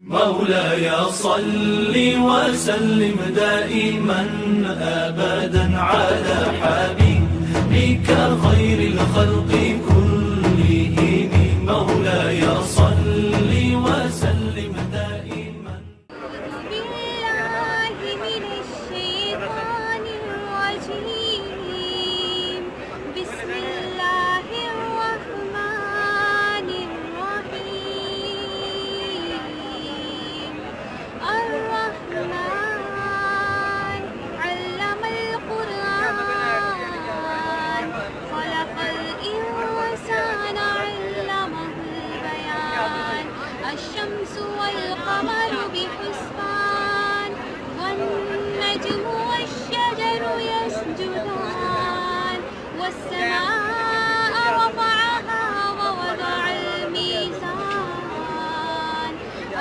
مولاي صل وسلم دائما ابدا على حبيبك خير الخلق. والقمر بحسبان والنجم والشجر يسجدان والسماء رفعها ووضع الميزان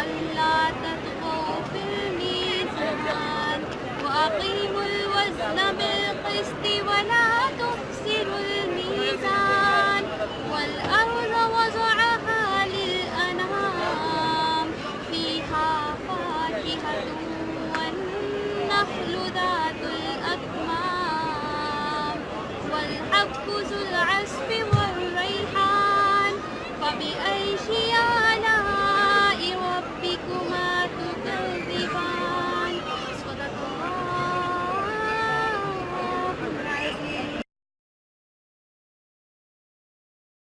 ألا تطغوا في الميزان وأقيموا الوزن بالقسط God.